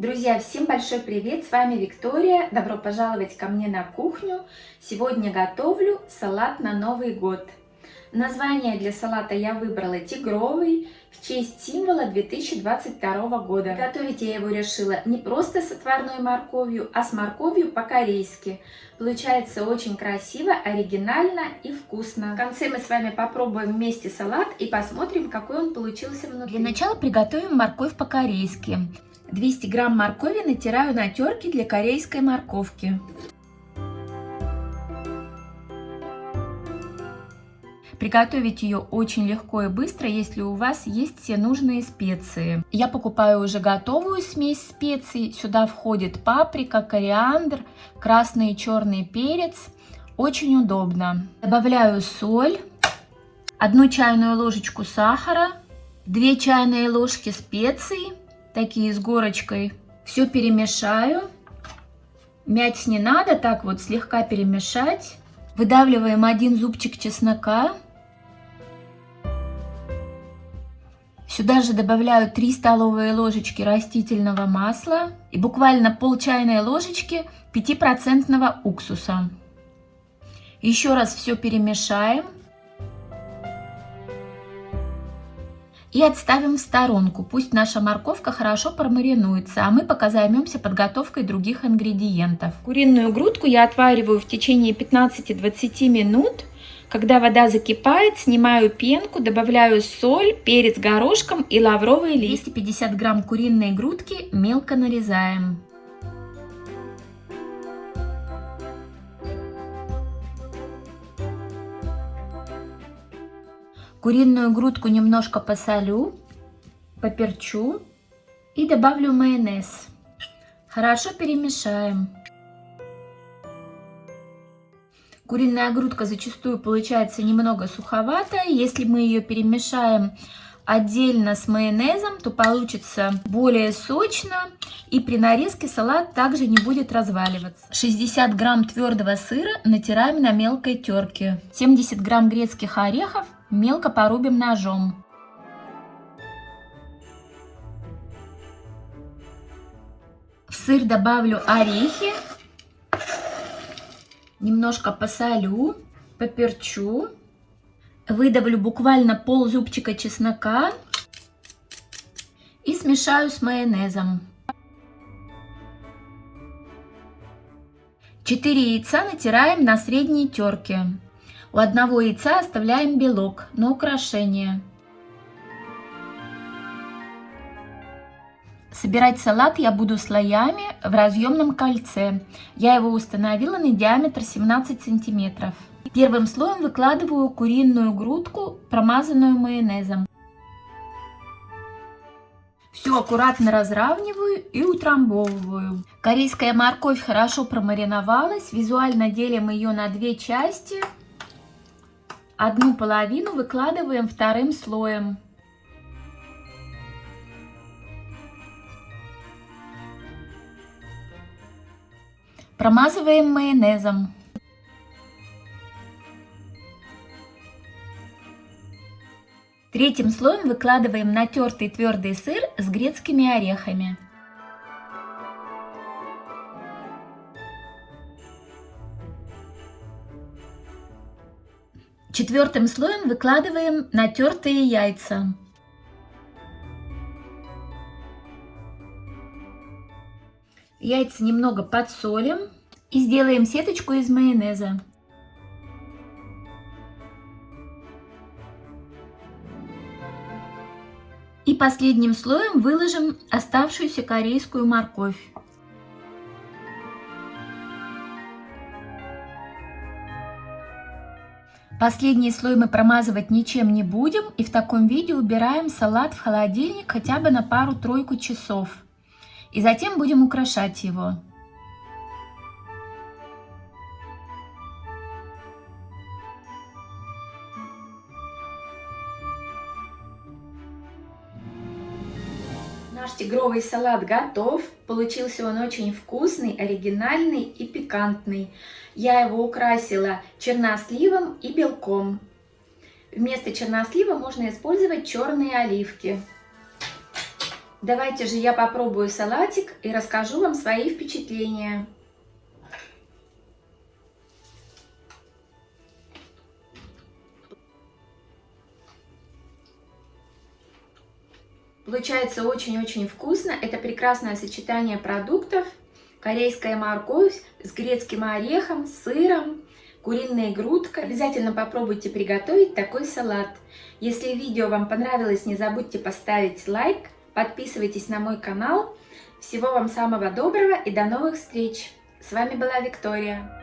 Друзья, всем большой привет! С вами Виктория. Добро пожаловать ко мне на кухню. Сегодня готовлю салат на Новый год. Название для салата я выбрала тигровый в честь символа 2022 года. Готовить я его решила не просто с отварной морковью, а с морковью по-корейски. Получается очень красиво, оригинально и вкусно. В конце мы с вами попробуем вместе салат и посмотрим, какой он получился внутри. Для начала приготовим морковь по-корейски. 200 грамм моркови натираю на терке для корейской морковки. Приготовить ее очень легко и быстро, если у вас есть все нужные специи. Я покупаю уже готовую смесь специй. Сюда входит паприка, кориандр, красный и черный перец. Очень удобно. Добавляю соль, одну чайную ложечку сахара, 2 чайные ложки специй такие с горочкой. Все перемешаю. Мять не надо, так вот слегка перемешать. Выдавливаем один зубчик чеснока. Сюда же добавляю 3 столовые ложечки растительного масла и буквально пол чайной ложечки 5% уксуса. Еще раз все перемешаем. И отставим в сторонку. Пусть наша морковка хорошо промаринуется, а мы пока займемся подготовкой других ингредиентов. Куриную грудку я отвариваю в течение 15-20 минут. Когда вода закипает, снимаю пенку, добавляю соль, перец горошком и лавровый лист. 250 грамм куриной грудки мелко нарезаем. Куриную грудку немножко посолю, поперчу и добавлю майонез. Хорошо перемешаем. Куриная грудка зачастую получается немного суховатая. Если мы ее перемешаем отдельно с майонезом, то получится более сочно. И при нарезке салат также не будет разваливаться. 60 грамм твердого сыра натираем на мелкой терке. 70 грамм грецких орехов Мелко порубим ножом. В сыр добавлю орехи, немножко посолю, поперчу, выдавлю буквально пол зубчика чеснока и смешаю с майонезом. 4 яйца натираем на средней терке. У одного яйца оставляем белок на украшение. Собирать салат я буду слоями в разъемном кольце. Я его установила на диаметр 17 сантиметров. Первым слоем выкладываю куриную грудку, промазанную майонезом. Все аккуратно разравниваю и утрамбовываю. Корейская морковь хорошо промариновалась. Визуально делим ее на две части. Одну половину выкладываем вторым слоем. Промазываем майонезом. Третьим слоем выкладываем натертый твердый сыр с грецкими орехами. Четвертым слоем выкладываем натертые яйца. Яйца немного подсолим и сделаем сеточку из майонеза. И последним слоем выложим оставшуюся корейскую морковь. Последний слой мы промазывать ничем не будем и в таком виде убираем салат в холодильник хотя бы на пару-тройку часов. И затем будем украшать его. Наш тигровый салат готов. Получился он очень вкусный, оригинальный и пикантный. Я его украсила черносливом и белком. Вместо чернослива можно использовать черные оливки. Давайте же я попробую салатик и расскажу вам свои впечатления. Получается очень-очень вкусно. Это прекрасное сочетание продуктов. Корейская морковь с грецким орехом, сыром, куриная грудка. Обязательно попробуйте приготовить такой салат. Если видео вам понравилось, не забудьте поставить лайк, подписывайтесь на мой канал. Всего вам самого доброго и до новых встреч! С вами была Виктория.